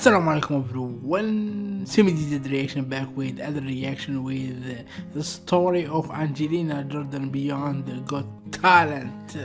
Assalamu alaikum everyone. Simi did reaction back with other reaction with the story of Angelina Jordan Beyond Got Talent.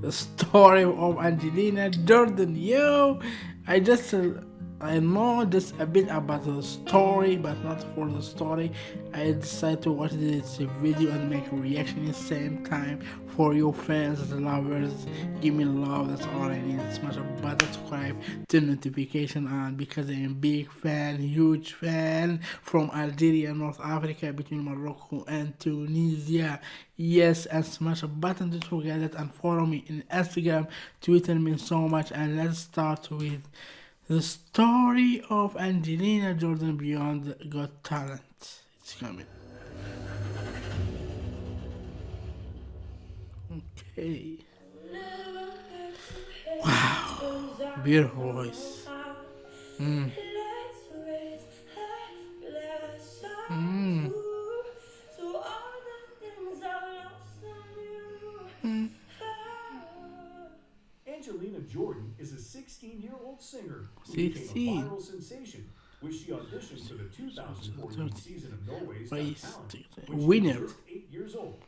The story of Angelina Jordan. Yo, I just uh, I know just a bit about the story, but not for the story. I decided to watch this video and make a reaction at the same time for your fans and lovers. Give me love, that's all I need. Smash a button, subscribe, turn notification on because I am a big fan, huge fan from Algeria, North Africa, between Morocco and Tunisia. Yes, and smash a button, don't forget it, and follow me in Instagram, Twitter means so much. And let's start with the story of Angelina Jordan Beyond Got Talent. It's coming. Okay. Wow. Beautiful voice. Mm. Jordan is a 16-year-old singer who 16. became a viral sensation when she auditioned for the 2014 season of Norway's Got Talent when she winner. was just eight years old.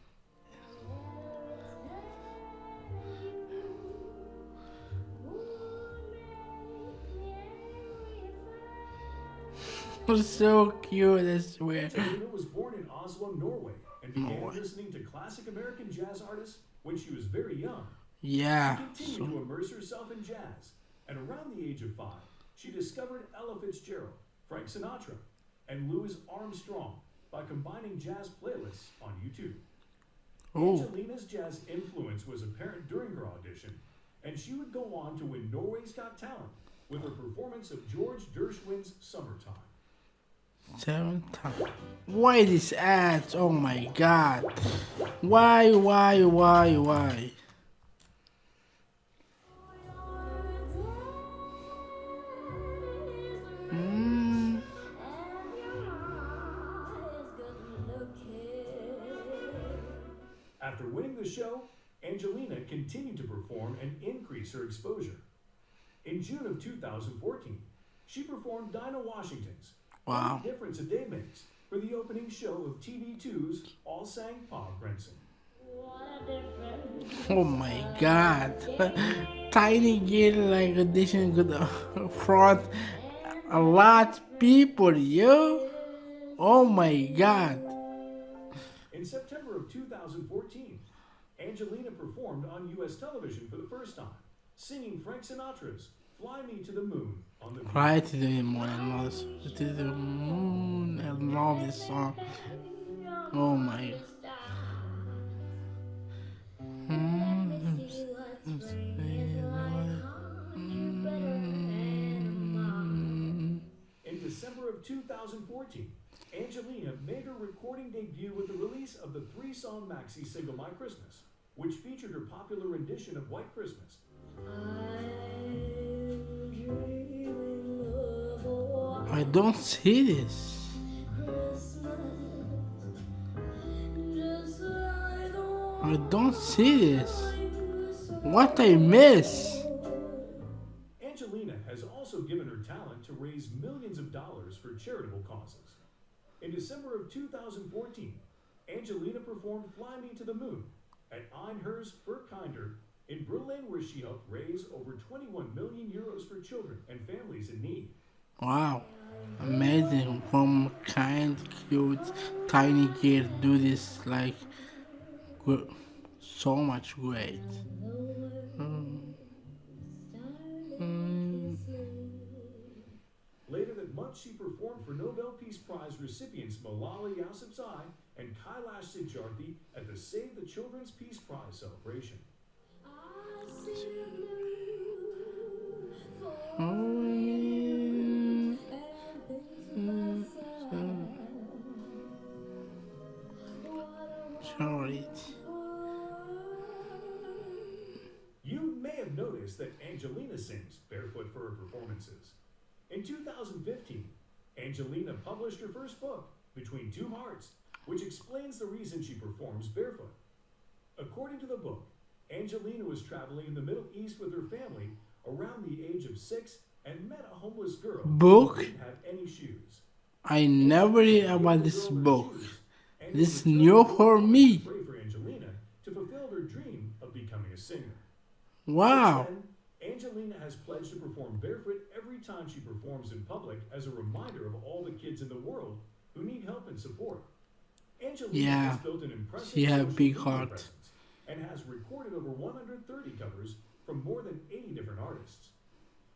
so cute, I swear. Angelina was born in Oslo, Norway, and began listening to classic American jazz artists when she was very young. Yeah. She continued to immerse herself in jazz, and around the age of five, she discovered Ella Fitzgerald, Frank Sinatra, and Louis Armstrong by combining jazz playlists on YouTube. Oh, Angelina's jazz influence was apparent during her audition, and she would go on to win Norway's Got Talent with her performance of George Gershwin's Summertime. seven times. Why this ads? Oh my god. Why, why, why, why? After winning the show, Angelina continued to perform and increase her exposure. In June of 2014, she performed Dinah Washington's Wow. What Difference a Day Makes for the opening show of TV2's All Sang Pa Brenson. Oh my god. Tiny girl like audition good front a lot people, yo. Oh my god. In September of 2014, Angelina performed on U.S. television for the first time, singing Frank Sinatra's Fly Me to the Moon on the Fly to the moon, I love to the moon. I love this song. Oh my. Mm-hmm. Mm-hmm. In December of 2014, Angelina made her recording debut with the release of the three-song maxi single My Christmas, which featured her popular rendition of White Christmas. I don't see this. I don't see this. What I miss? In December of 2014, Angelina performed Fly Me to the Moon at Einhurst Furkinder in Berlin, where she helped raise over 21 million euros for children and families in need. Wow. Amazing. From kind, cute, tiny kid do this like so much great. Mm. She performed for Nobel Peace Prize recipients Malala Yousafzai and Kailash Satyarthi at the Save the Children's Peace Prize celebration. Oh. Sorry. You may have noticed that Angelina sings barefoot for her performances. In 2015, Angelina published her first book, Between Two Hearts, which explains the reason she performs barefoot. According to the book, Angelina was traveling in the Middle East with her family around the age of six and met a homeless girl Book? who didn't have any shoes. I never read about this book. This is new for me. Pray for Angelina to fulfill her dream of becoming a singer. Wow. Then, Angelina has pledged to perform barefoot time she performs in public as a reminder of all the kids in the world who need help and support. Angelina Yeah, has built an impressive big heart. presence and has recorded over 130 covers from more than 80 different artists.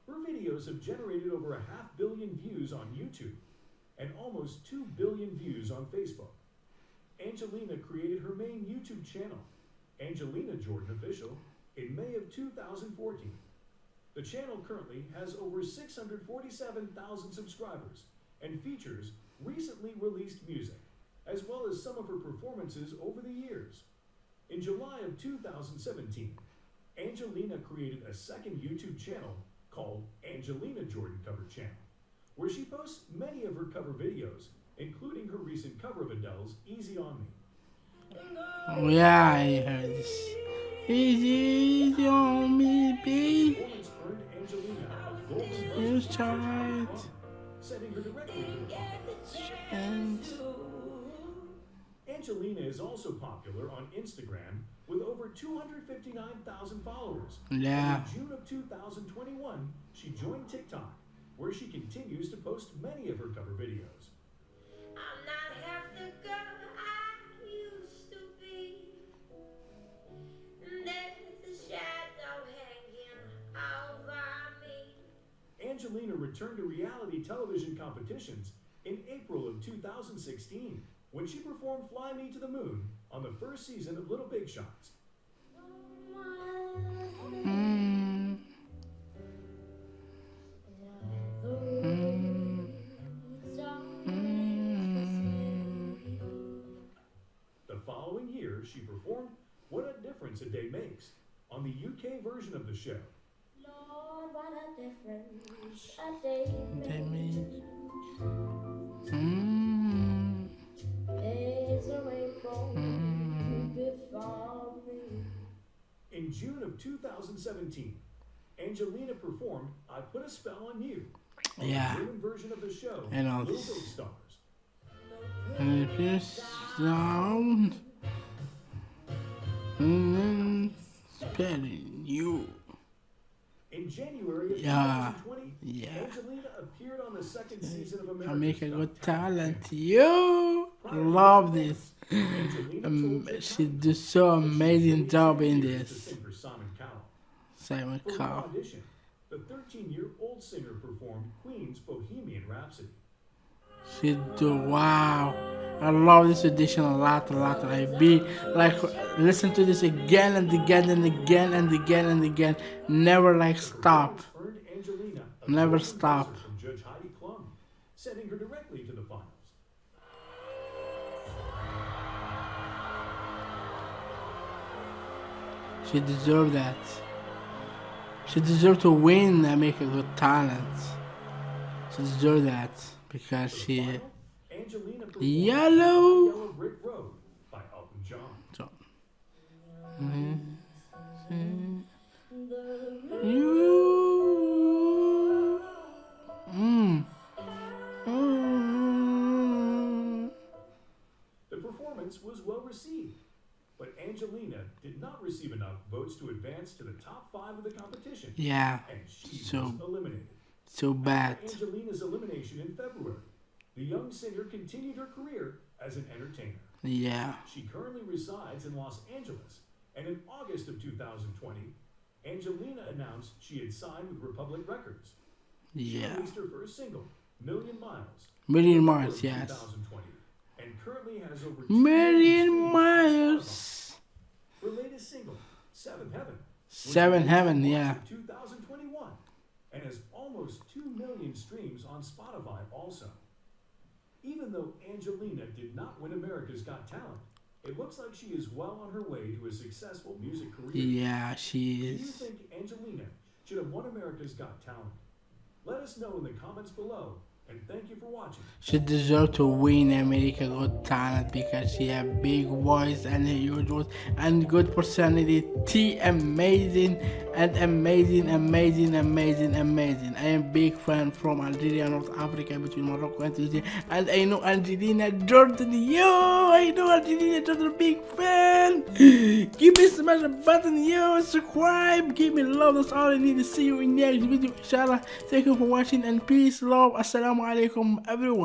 Her videos have generated over a half billion views on YouTube and almost 2 billion views on Facebook. Angelina created her main YouTube channel, Angelina Jordan Official, in May of 2014. The channel currently has over 647,000 subscribers and features recently released music, as well as some of her performances over the years. In July of 2017, Angelina created a second YouTube channel called Angelina Jordan Cover Channel, where she posts many of her cover videos, including her recent cover of Adele's Easy on Me. Oh, yeah, I heard. Easy, on me, babe. Performance earned Angelina a golden You buzzer from tried. Pop, sending her directly to the finals. And Angelina is also popular on Instagram with over 259,000 followers. Yeah. In June of 2021, she joined TikTok, where she continues to post many of her cover videos. Angelina returned to reality television competitions in April of 2016 when she performed Fly Me to the Moon on the first season of Little Big Shots. The following year, she performed What a Difference a Day Makes on the UK version of the show. Lord, what a difference a day They make- Mm, There's a rainbow me. In June of 2017, Angelina performed I Put a Spell on You on Yeah. version of the show know Little this. Stars. And if you sound mm, spelling you. In January of Yeah. 2020, Yeah. Angelina appeared on the second season of America's America Got Talent. You love this. Um, she do so amazing job in this. To sing for Simon Cowell. Simon Cowell. audition, the 13-year-old singer performed Queen's Bohemian Rhapsody. She do wow. I love this edition a lot, a lot. Like be like listen to this again and again and again and again and again. Never like stop. Never stop. Sending her directly to the finals. She deserve that. She deserve to win America Got Talent. She deserve that because she. Final, Angelina performed Yellow. Yellow Brick Road by Elton John. So. You. Mm. Mm. The performance was well received, but Angelina did not receive enough votes to advance to the top five of the competition, Yeah, and she So- was eliminated. so bad. Angelina's elimination in February, the young singer continued her career as an entertainer. Yeah. She currently resides in Los Angeles, and in August of 2020, Angelina announced she had signed with Republic Records. She Yeah. released her first single, Million Miles, Million miles, yes. 2020, and currently has over 2 Million miles. Her latest single, Seventh Heaven, was Seven Heaven, yeah. 2021, and has almost 2 million streams on Spotify also. Even though Angelina did not win America's Got Talent, it looks like she is well on her way to a successful music career. Yeah, Do she you is. think Angelina should have won America's Got Talent? Let us know in the comments below, and thank you for watching. She deserve to win America Got Talent because she have big voice and a huge voice and good personality, T amazing and amazing, amazing, amazing, amazing. I am big fan from Algeria, North Africa, between Morocco and Tunisia, and I know Angelina Jordan. Yo, I know Angelina Jordan, big fan. Give me smash the button, yo, subscribe, give me love. That's all I need to see you in the next video, inshallah. Thank you for watching and peace, love. Assalamu alaikum, everyone.